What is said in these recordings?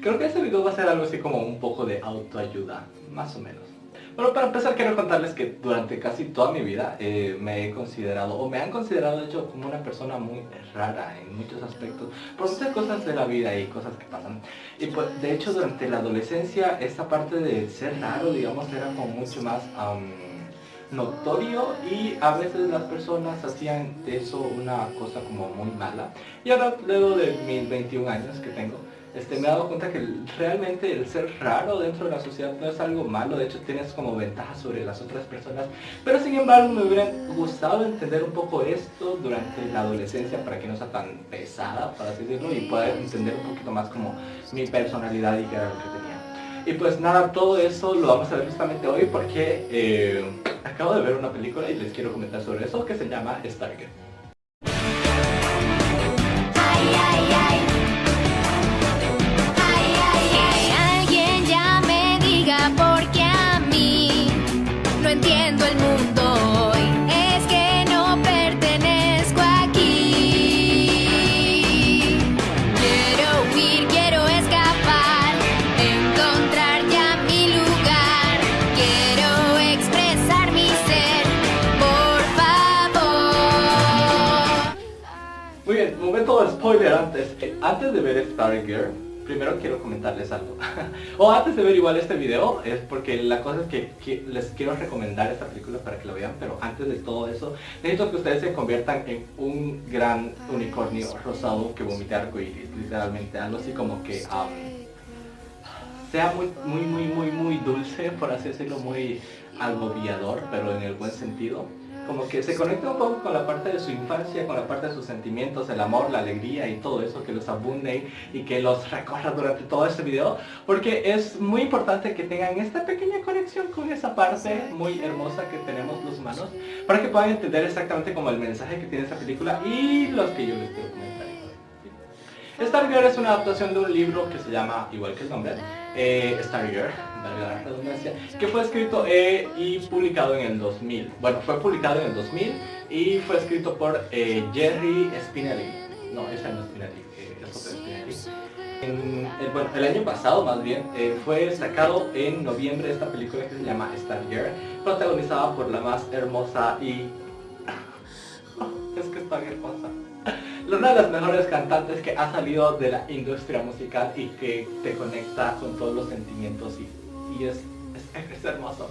Creo que este video va a ser algo así como un poco de autoayuda, más o menos. Bueno, para empezar quiero contarles que durante casi toda mi vida eh, me he considerado, o me han considerado de hecho como una persona muy rara en muchos aspectos, por muchas cosas de la vida y cosas que pasan. Y pues de hecho durante la adolescencia esta parte de ser raro, digamos, era como mucho más notorio y a veces las personas hacían de eso una cosa como muy mala. Y ahora luego de mis 21 años que tengo, este, me he dado cuenta que realmente el ser raro dentro de la sociedad no es algo malo, de hecho tienes como ventaja sobre las otras personas, pero sin embargo me hubiera gustado entender un poco esto durante la adolescencia para que no sea tan pesada, para así decirlo, y poder entender un poquito más como mi personalidad y qué era lo que tenía. Y pues nada, todo eso lo vamos a ver justamente hoy porque eh, acabo de ver una película y les quiero comentar sobre eso que se llama Stargate. Spoiler antes. Antes de ver Stargirl, primero quiero comentarles algo. o antes de ver igual este video, es porque la cosa es que, les quiero recomendar esta película para que la vean, pero antes de todo eso, necesito que ustedes se conviertan en un gran unicornio rosado que vomite arcoíris, literalmente, algo así como que... sea muy, muy, muy, muy, muy dulce, por así decirlo, muy agobiador, pero en el buen sentido como que se conecta un poco con la parte de su infancia, con la parte de sus sentimientos, el amor, la alegría y todo eso que los abunde y que los recorra durante todo este video, porque es muy importante que tengan esta pequeña conexión con esa parte muy hermosa que tenemos los humanos, para que puedan entender exactamente como el mensaje que tiene esta película y los que yo les quiero comentar. Stargirl es una adaptación de un libro que se llama, igual que el nombre, eh, Stargirl, la redundancia, que fue escrito eh, y publicado en el 2000. Bueno, fue publicado en el 2000 y fue escrito por eh, Jerry Spinelli. No, ese no es Spinelli, eh, es otro Spinelli. el, bueno, el año pasado más bien fue sacado en noviembre esta película que se llama Stargirl, protagonizada por la más hermosa y... es que está hermosa una de las mejores cantantes que ha salido de la industria musical y que te conecta con todos los sentimientos y, es, es, hermoso.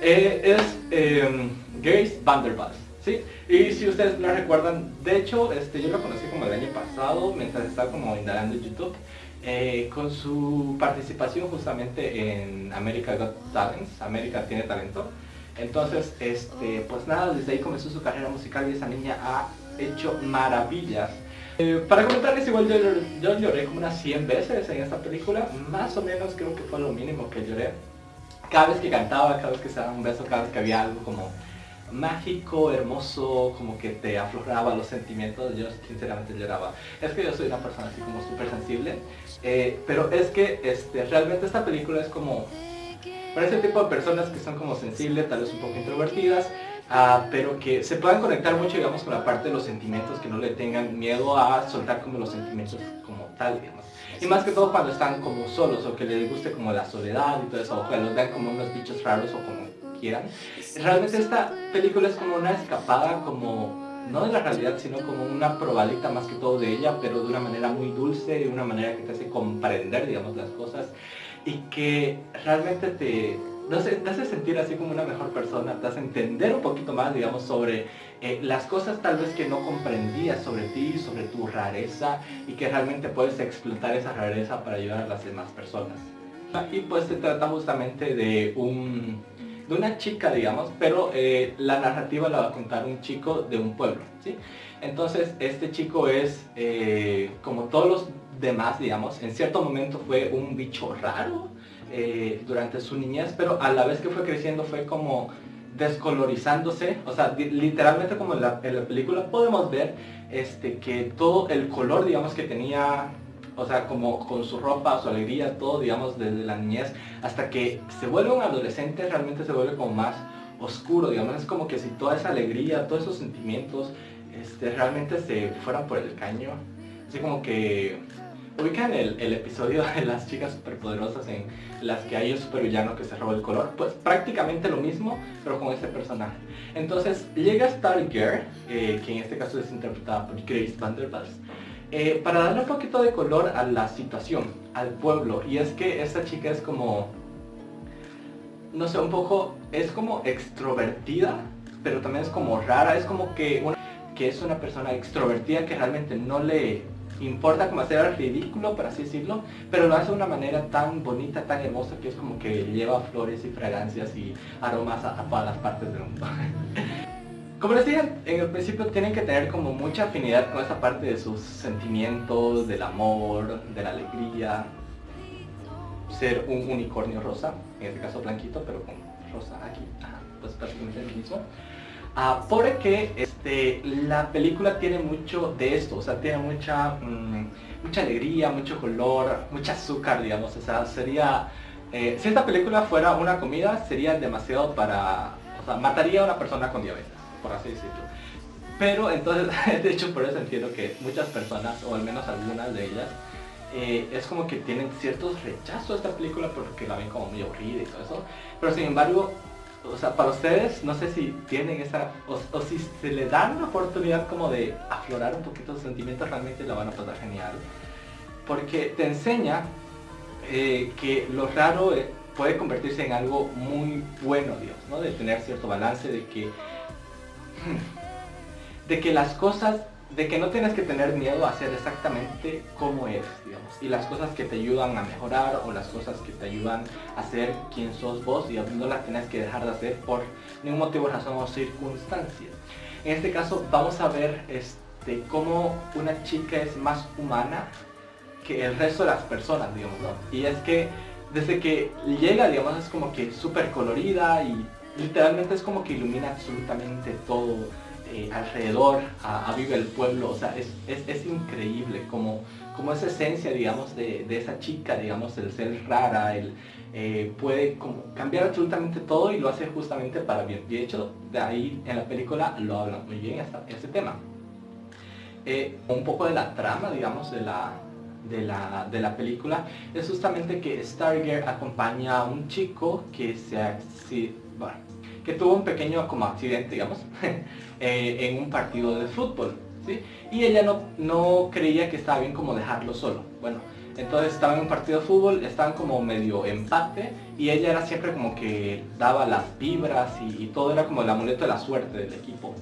Eh, es eh, Grace Vanderbilt, ¿sí? Y si ustedes la recuerdan, de hecho, este, yo la conocí como el año pasado, mientras estaba como indagando YouTube, eh, con su participación justamente en America Got Talents, América tiene talento. Entonces, este, pues nada, desde ahí comenzó su carrera musical y esa niña ha hecho maravillas. Eh, para comentarles, igual yo, lloré como unas 100 veces en esta película, más o menos creo que fue lo mínimo que lloré. Cada vez que cantaba, cada vez que se daba un beso, cada vez que había algo como mágico, hermoso, como que te afloraba los sentimientos, yo sinceramente lloraba. Es que yo soy una persona así como súper sensible, eh, pero es que este, realmente esta película es como para ese tipo de personas que son como sensibles, tal vez un poco introvertidas, Ah, pero que se puedan conectar mucho, digamos, con la parte de los sentimientos, que no le tengan miedo a soltar como los sentimientos como tal, digamos. Y más que todo cuando están como solos, o que les guste como la soledad y todo eso, o que los vean como unos bichos raros o como quieran. Realmente esta película es como una escapada, como no de la realidad, sino como una probadita más que todo de ella, pero de una manera muy dulce, de una manera que te hace comprender, digamos, las cosas y que realmente te, no sé, te hace sentir así como una mejor persona, te hace entender un poquito más, digamos, sobre eh, las cosas tal vez que no comprendías sobre ti, sobre tu rareza y que realmente puedes explotar esa rareza para ayudar a las demás personas. Y pues se trata justamente de un de una chica, digamos, pero eh, la narrativa la va a contar un chico de un pueblo, ¿sí? Entonces, este chico es, eh, como todos los demás, digamos, en cierto momento fue un bicho raro, eh, durante su niñez, pero a la vez que fue creciendo fue como descolorizándose, o sea, literalmente como en la, película podemos ver este, que todo el color, digamos, que tenía, o sea, como con su ropa, su alegría, todo, digamos, desde la niñez, hasta que se vuelve un adolescente, realmente se vuelve como más oscuro, digamos, es como que si toda esa alegría, todos esos sentimientos, este, realmente se fueran por el caño, así como que ubican el, episodio de las chicas superpoderosas en las que hay un supervillano que se roba el color, pues prácticamente lo mismo, pero con este personaje. Entonces llega Stargirl, eh, que en este caso es interpretada por Grace Vanderbilt, eh, para darle un poquito de color a la situación, al pueblo. Y es que esta chica es como, no sé, un poco, es como extrovertida, pero también es como rara, es como que, que es una persona extrovertida que realmente no le importa como hacer el ridículo, por así decirlo, pero lo hace de una manera tan bonita, tan hermosa, que es como que lleva flores y fragancias y aromas a, todas las partes del mundo. Como les dije en el principio, tienen que tener como mucha afinidad con esa parte de sus sentimientos, del amor, de la alegría. Ser un unicornio rosa, en este caso blanquito, pero con rosa aquí, pues prácticamente lo mismo. Ah, porque este, la película tiene mucho de esto, o sea, tiene mucha, mm, mucha alegría, mucho color, mucha azúcar, digamos, o sea, sería... Eh, si esta película fuera una comida, sería demasiado para... O sea, mataría a una persona con diabetes, por así decirlo. Pero entonces, de hecho por eso entiendo que muchas personas, o al menos algunas de ellas, eh, es como que tienen ciertos rechazos a esta película porque la ven como muy aburrida y todo eso. Pero sin embargo, o sea, para ustedes, no sé si tienen esa, o, si se le dan una oportunidad como de aflorar un poquito sus sentimientos, realmente la van a pasar genial. Porque te enseña eh, que lo raro eh, puede convertirse en algo muy bueno, Dios, ¿no? De tener cierto balance, de que, de que las cosas de que no tienes que tener miedo a ser exactamente como eres, digamos, y las cosas que te ayudan a mejorar o las cosas que te ayudan a ser quien sos vos, digamos, no las tienes que dejar de hacer por ningún motivo, razón o circunstancia. En este caso vamos a ver este, cómo una chica es más humana que el resto de las personas, digamos, ¿no? Y es que desde que llega, digamos, es como que súper colorida y literalmente es como que ilumina absolutamente todo eh, alrededor, a, Vive el Pueblo, o sea, es, es, increíble como, como esa esencia, digamos, de, de, esa chica, digamos, el ser rara, el, eh, puede como cambiar absolutamente todo y lo hace justamente para bien. De hecho, de ahí en la película lo hablan muy bien ese tema. Eh, un poco de la trama, digamos, de la, de la, de la, película es justamente que Stargirl acompaña a un chico que se, bueno, que tuvo un pequeño como accidente, digamos, eh, en un partido de fútbol, ¿sí? Y ella no, no creía que estaba bien como dejarlo solo. Bueno, entonces estaba en un partido de fútbol, estaban como medio empate y ella era siempre como que daba las vibras y, todo era como el amuleto de la suerte del equipo.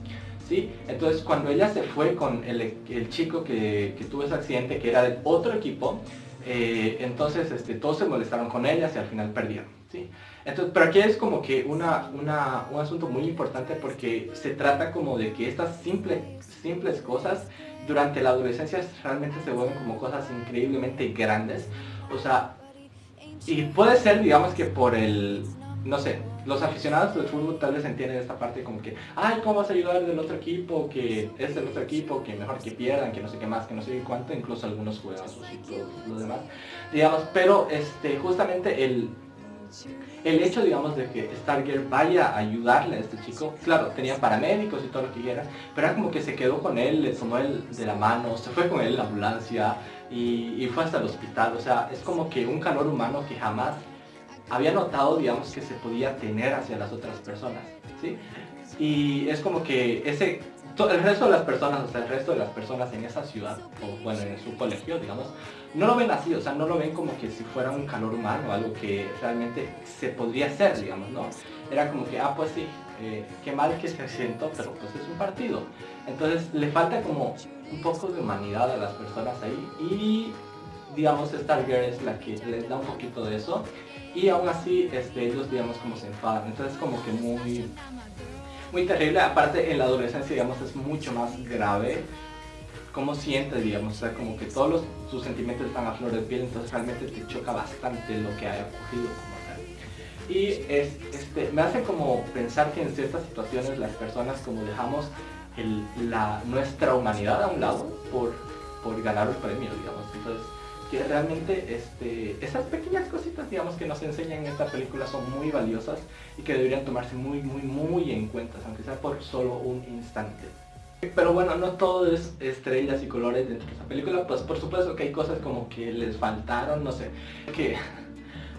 ¿Sí? Entonces cuando ella se fue con el, el chico que, que, tuvo ese accidente, que era del otro equipo, eh, entonces este, todos se molestaron con ella y al final perdieron. ¿sí? Entonces, pero aquí es como que una, una, un asunto muy importante porque se trata como de que estas simples, simples cosas durante la adolescencia realmente se vuelven como cosas increíblemente grandes. O sea, y puede ser, digamos que por el, no sé, los aficionados del fútbol tal vez entienden esta parte como que, ay, ¿cómo vas a ayudar del otro equipo? Que es del otro equipo, que mejor que pierdan, que no sé qué más, que no sé cuánto, incluso algunos juegan sus y todos los demás. Digamos, pero este, justamente el, el hecho, digamos, de que Stargirl vaya a ayudarle a este chico, claro, tenía paramédicos y todo lo que quiera, pero era como que se quedó con él, le tomó él de la mano, se fue con él en la ambulancia y, fue hasta el hospital, o sea, es como que un calor humano que jamás había notado, digamos, que se podía tener hacia las otras personas, ¿sí? Y es como que ese el resto de las personas, o sea, el resto de las personas en esa ciudad, o bueno, en su colegio, digamos, no lo ven así, o sea, no lo ven como que si fuera un calor humano, algo que realmente se podría hacer, digamos, ¿no? Era como que, ah, pues sí, eh, qué mal que se siento, pero pues es un partido. Entonces le falta como un poco de humanidad a las personas ahí y digamos Stargirl es la que les da un poquito de eso y aún así este, ellos digamos como se enfadan, entonces como que muy muy terrible. Aparte en la adolescencia, digamos, es mucho más grave cómo sientes, digamos, o sea, como que todos los, sus sentimientos están a flor de piel, entonces realmente te choca bastante lo que haya ocurrido como tal. Y es, este, me hace como pensar que en ciertas situaciones las personas como dejamos la, nuestra humanidad a un lado por, por ganar un premio, digamos. Entonces, que realmente este, esas pequeñas cositas digamos que nos enseñan en esta película son muy valiosas y que deberían tomarse muy muy muy en cuenta, aunque sea por solo un instante. Pero bueno, no todo es estrellas y colores dentro de esta película, pues por supuesto que hay cosas como que les faltaron, no sé, que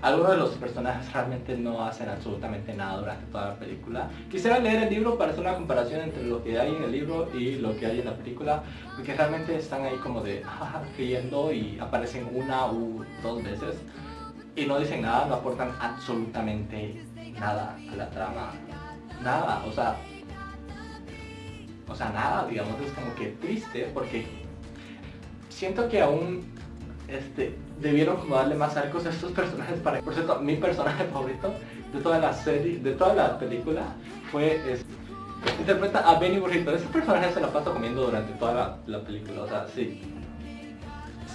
algunos de los personajes realmente no hacen absolutamente nada durante toda la película. Quisiera leer el libro para hacer una comparación entre lo que hay en el libro y lo que hay en la película, porque realmente están ahí como de riendo y aparecen una u dos veces y no dicen nada, no aportan absolutamente nada a la trama. Nada, o sea, o sea, nada, digamos, es como que triste porque siento que aún este, debieron como darle más arcos a estos personajes para... Por cierto, mi personaje favorito de toda la serie, de toda la película fue... Este, interpreta a Benny Burrito. Ese personaje se la pasa comiendo durante toda la, película, o sea, sí.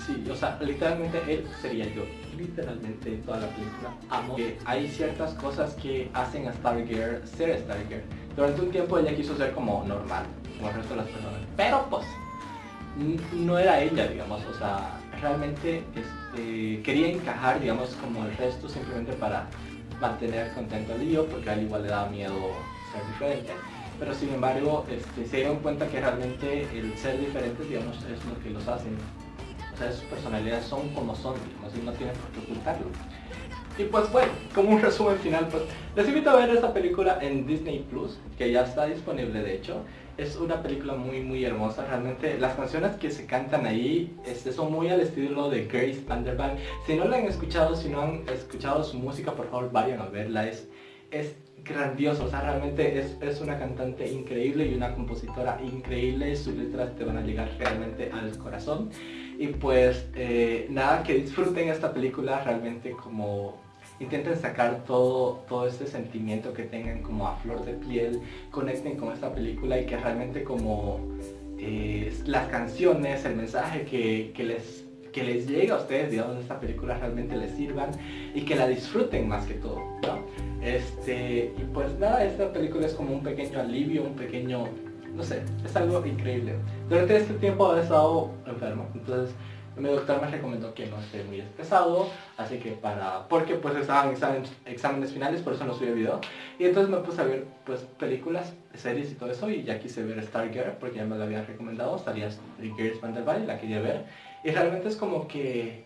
Sí, o sea, literalmente él sería yo. Literalmente toda la película. Amo que hay ciertas cosas que hacen a Stargirl ser Stargirl. Durante un tiempo ella quiso ser como normal, como el resto de las personas. Pero pues, no era ella, digamos, o sea, realmente este, quería encajar, digamos, como el resto simplemente para mantener contento al lío, porque a él igual le daba miedo ser diferente. Pero sin embargo, este, se dieron cuenta que realmente el ser diferente, digamos, es lo que los hace. O sea, sus personalidades son como son, digamos, y no tienen por qué ocultarlo. Y pues bueno, como un resumen final, pues les invito a ver esta película en Disney Plus, que ya está disponible de hecho. Es una película muy muy hermosa, realmente las canciones que se cantan ahí este, son muy al estilo de Grace Vanderbilt. Si no la han escuchado, si no han escuchado su música, por favor vayan a verla, es, es grandioso, o sea, realmente es, es, una cantante increíble y una compositora increíble, sus letras te van a llegar realmente al corazón. Y pues eh, nada, que disfruten esta película realmente como intenten sacar todo, todo este sentimiento que tengan como a flor de piel, conecten con esta película y que realmente como eh, las canciones, el mensaje que, les que les llega a ustedes, digamos, esta película realmente les sirvan y que la disfruten más que todo, Este, y pues nada, esta película es como un pequeño alivio, un pequeño, no sé, es algo increíble. Durante este tiempo he estado enfermo, entonces mi doctor me recomendó que no esté muy pesado, así que para, porque pues estaban exámenes, finales, por eso no subí video. Y entonces me puse a ver pues películas, series y todo eso, y ya quise ver Stargirl, porque ya me lo habían recomendado, salía Girls Vanderbilt, la quería ver. Y realmente es como que,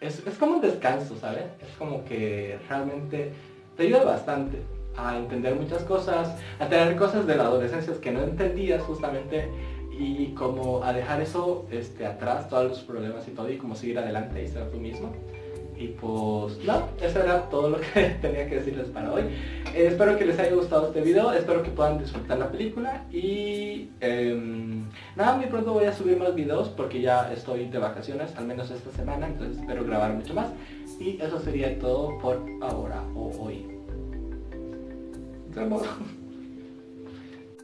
es, es como un descanso, ¿sabes? Es como que realmente te ayuda bastante a entender muchas cosas, a tener cosas de la adolescencia que no entendías justamente y como a dejar eso este, atrás, todos los problemas y todo, y como seguir adelante y ser tú mismo. Y pues no, eso era todo lo que tenía que decirles para hoy. Eh, espero que les haya gustado este video, espero que puedan disfrutar la película y em, nada, muy pronto voy a subir más videos porque ya estoy de vacaciones, al menos esta semana, entonces espero grabar mucho más. Y eso sería todo por ahora o hoy.